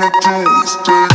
gonna do is